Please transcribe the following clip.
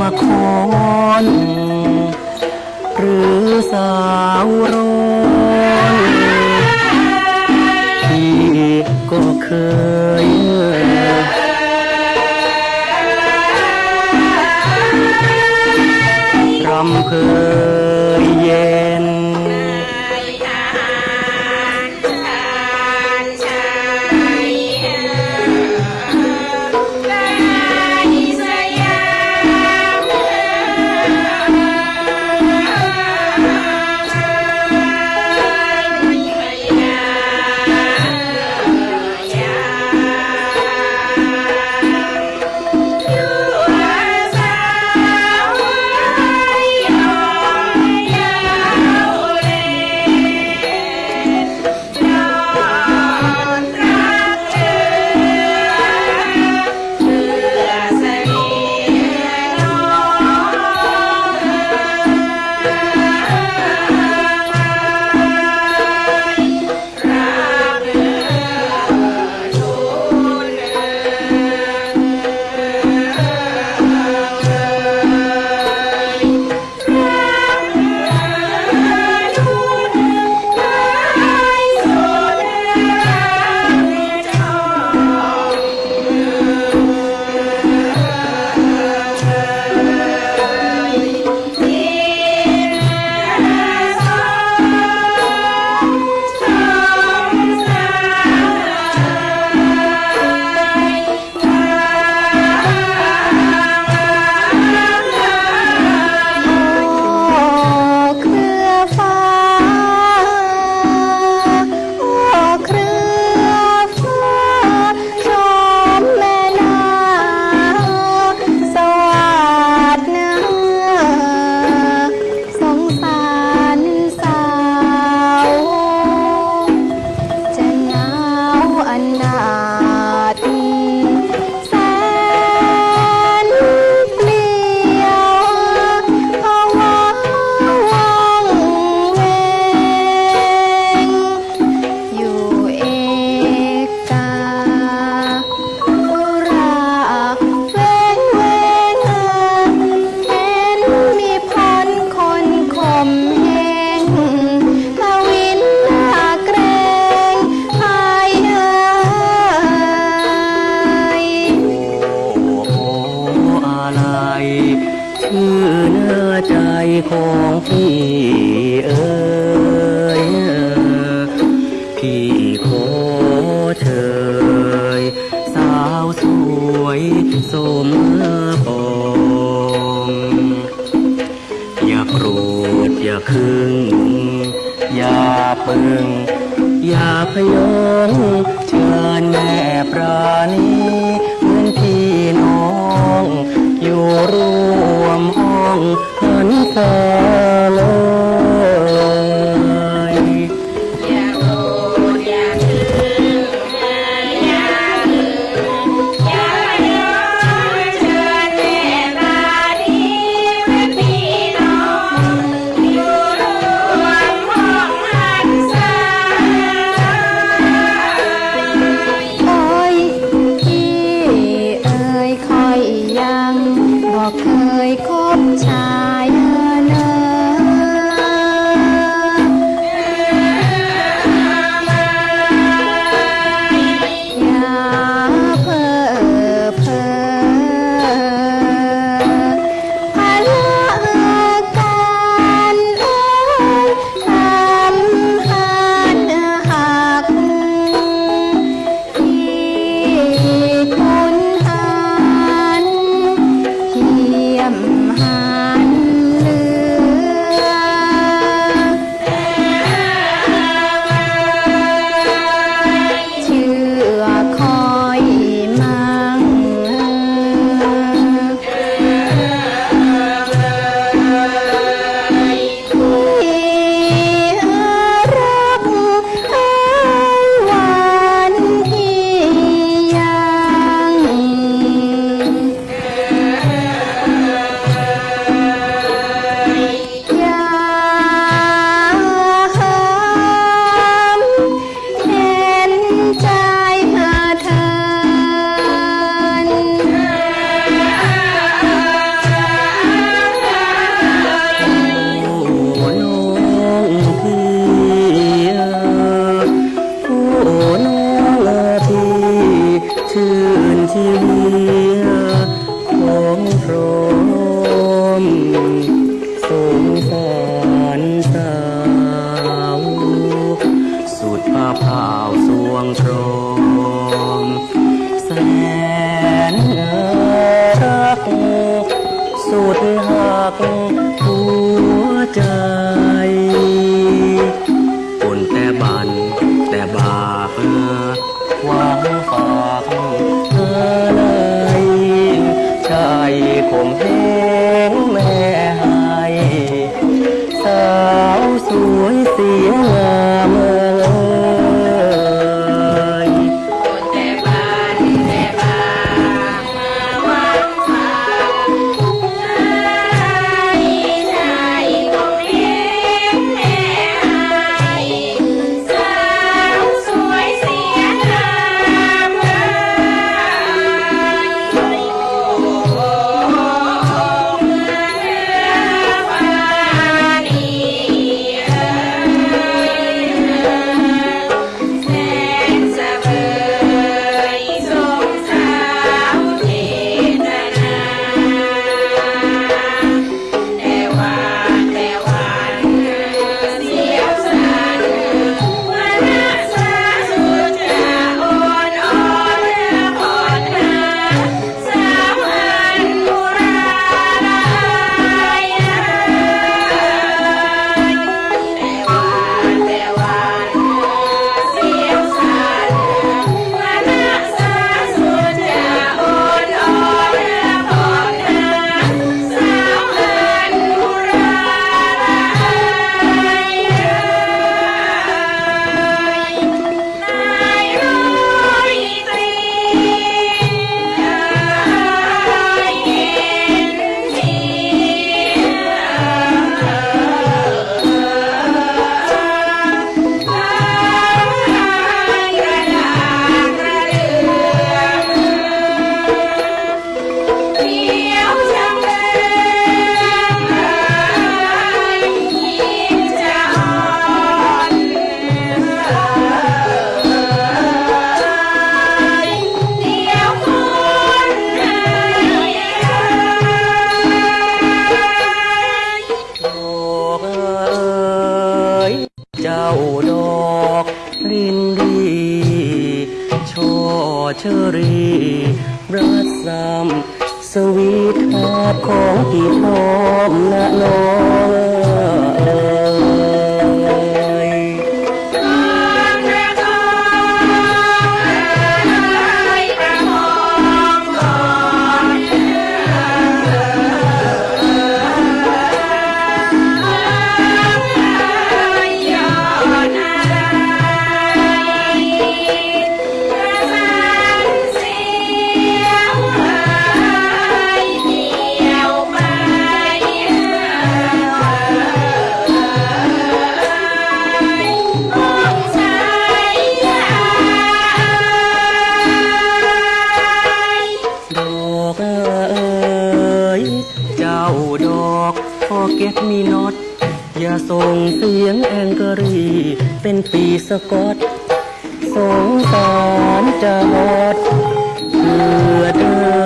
มาคอนหรือสาวรอ องหันสาลง นรักสุดหักหัวใจ คิดแอบของกี่พร้อมนะน้อง พอเก็บมีน็อตอย่าส่งเสียงแองเกอรีเป็นปีสะอตสงสารจะหมดเพื่อเธอ